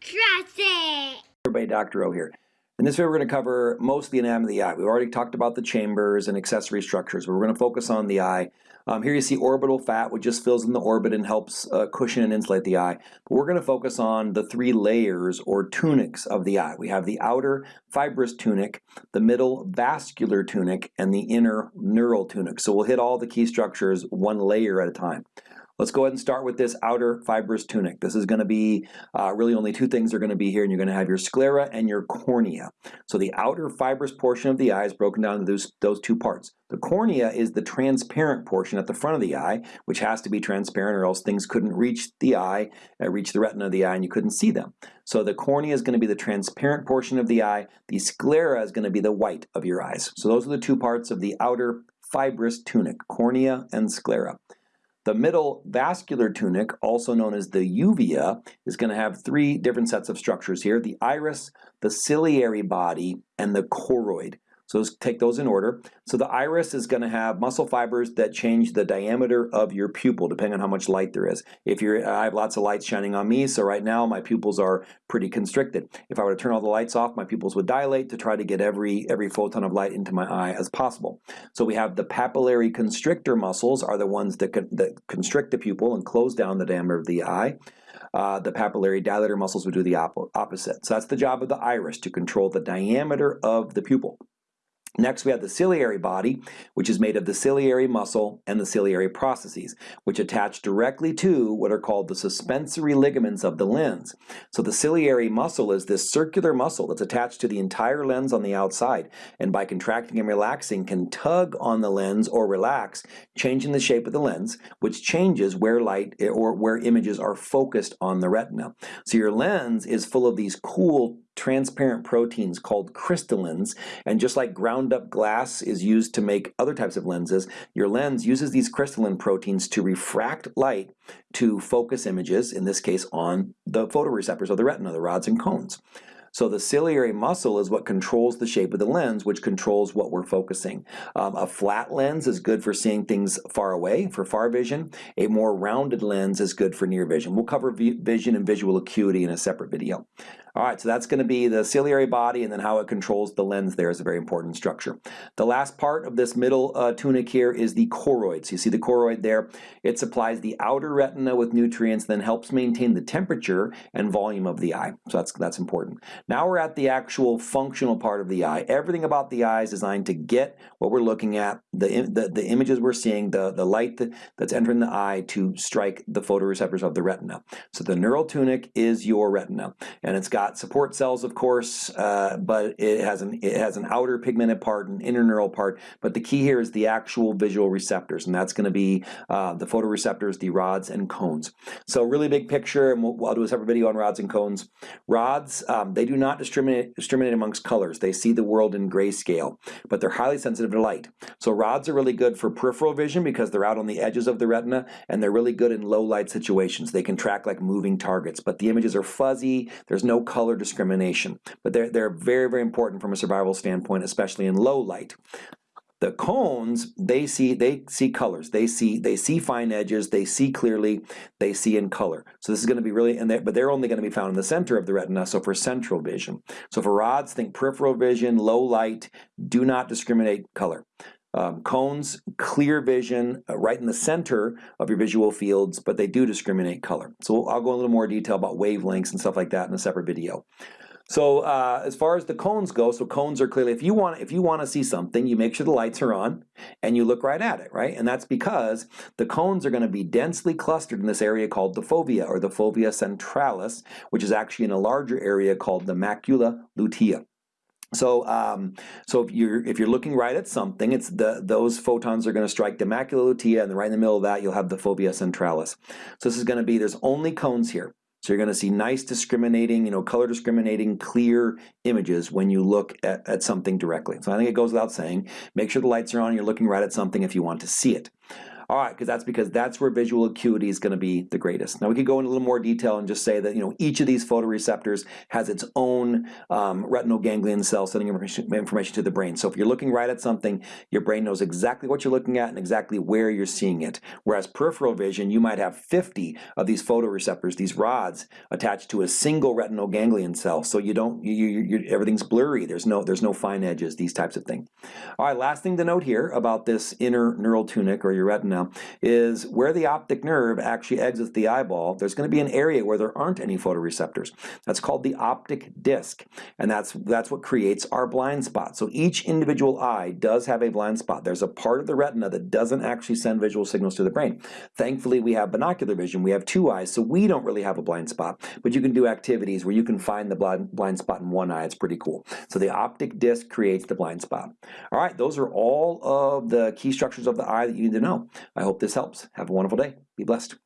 Trust it! Everybody, Dr. O here. In this video, we're going to cover most of the anatomy of the eye. We've already talked about the chambers and accessory structures, but we're going to focus on the eye. Um, here you see orbital fat, which just fills in the orbit and helps uh, cushion and insulate the eye. But we're going to focus on the three layers or tunics of the eye. We have the outer fibrous tunic, the middle vascular tunic, and the inner neural tunic. So we'll hit all the key structures one layer at a time. Let's go ahead and start with this outer fibrous tunic. This is going to be uh, really only two things are going to be here, and you're going to have your sclera and your cornea. So the outer fibrous portion of the eye is broken down into those, those two parts. The cornea is the transparent portion at the front of the eye, which has to be transparent or else things couldn't reach the eye, uh, reach the retina of the eye, and you couldn't see them. So the cornea is going to be the transparent portion of the eye. The sclera is going to be the white of your eyes. So those are the two parts of the outer fibrous tunic, cornea and sclera. The middle vascular tunic, also known as the uvea, is going to have three different sets of structures here, the iris, the ciliary body, and the choroid. So let's take those in order. So the iris is going to have muscle fibers that change the diameter of your pupil depending on how much light there is. If you're, I have lots of light shining on me, so right now my pupils are pretty constricted. If I were to turn all the lights off, my pupils would dilate to try to get every, every photon of light into my eye as possible. So we have the pupillary constrictor muscles are the ones that, con that constrict the pupil and close down the diameter of the eye. Uh, the pupillary dilator muscles would do the op opposite. So that's the job of the iris, to control the diameter of the pupil. Next, we have the ciliary body, which is made of the ciliary muscle and the ciliary processes, which attach directly to what are called the suspensory ligaments of the lens. So the ciliary muscle is this circular muscle that's attached to the entire lens on the outside, and by contracting and relaxing can tug on the lens or relax, changing the shape of the lens, which changes where light or where images are focused on the retina. So your lens is full of these cool transparent proteins called crystallins and just like ground up glass is used to make other types of lenses your lens uses these crystalline proteins to refract light to focus images in this case on the photoreceptors of the retina the rods and cones so the ciliary muscle is what controls the shape of the lens, which controls what we're focusing. Um, a flat lens is good for seeing things far away, for far vision. A more rounded lens is good for near vision. We'll cover vision and visual acuity in a separate video. All right, so that's going to be the ciliary body and then how it controls the lens there is a very important structure. The last part of this middle uh, tunic here is the choroid. So you see the choroid there. It supplies the outer retina with nutrients, then helps maintain the temperature and volume of the eye. So that's, that's important. Now we're at the actual functional part of the eye. Everything about the eye is designed to get what we're looking at, the, the, the images we're seeing, the, the light that, that's entering the eye to strike the photoreceptors of the retina. So the neural tunic is your retina, and it's got got support cells, of course, uh, but it has an it has an outer pigmented part, an inner neural part. But the key here is the actual visual receptors, and that's going to be uh, the photoreceptors, the rods and cones. So really big picture, and we'll, I'll do a separate video on rods and cones. Rods, um, they do not discriminate discriminate amongst colors. They see the world in grayscale, but they're highly sensitive to light. So rods are really good for peripheral vision because they're out on the edges of the retina, and they're really good in low light situations. They can track like moving targets, but the images are fuzzy. There's no color discrimination. But they're, they're very, very important from a survival standpoint, especially in low light. The cones, they see they see colors. They see they see fine edges. They see clearly. They see in color. So this is going to be really, and they, but they're only going to be found in the center of the retina. So for central vision. So for rods, think peripheral vision, low light. Do not discriminate color. Um, cones, clear vision, uh, right in the center of your visual fields, but they do discriminate color. So I'll go a little more detail about wavelengths and stuff like that in a separate video. So uh, as far as the cones go, so cones are clearly, if you want if you want to see something, you make sure the lights are on and you look right at it, right? And that's because the cones are going to be densely clustered in this area called the fovea or the fovea centralis, which is actually in a larger area called the macula lutea. So, um, so if you're if you're looking right at something, it's the those photons are going to strike the macula lutea, and right in the middle of that, you'll have the fovea centralis. So this is going to be there's only cones here. So you're going to see nice discriminating, you know, color discriminating, clear images when you look at, at something directly. So I think it goes without saying, make sure the lights are on, you're looking right at something if you want to see it. All right, because that's because that's where visual acuity is going to be the greatest. Now we could go into a little more detail and just say that you know each of these photoreceptors has its own um, retinal ganglion cell sending information, information to the brain. So if you're looking right at something, your brain knows exactly what you're looking at and exactly where you're seeing it. Whereas peripheral vision, you might have 50 of these photoreceptors, these rods, attached to a single retinal ganglion cell. So you don't, you, you, you, everything's blurry. There's no, there's no fine edges, these types of things. All right, last thing to note here about this inner neural tunic or your retina is where the optic nerve actually exits the eyeball, there's going to be an area where there aren't any photoreceptors. That's called the optic disc, and that's, that's what creates our blind spot. So each individual eye does have a blind spot. There's a part of the retina that doesn't actually send visual signals to the brain. Thankfully, we have binocular vision. We have two eyes, so we don't really have a blind spot, but you can do activities where you can find the blind, blind spot in one eye. It's pretty cool. So the optic disc creates the blind spot. All right, those are all of the key structures of the eye that you need to know. I hope this helps. Have a wonderful day. Be blessed.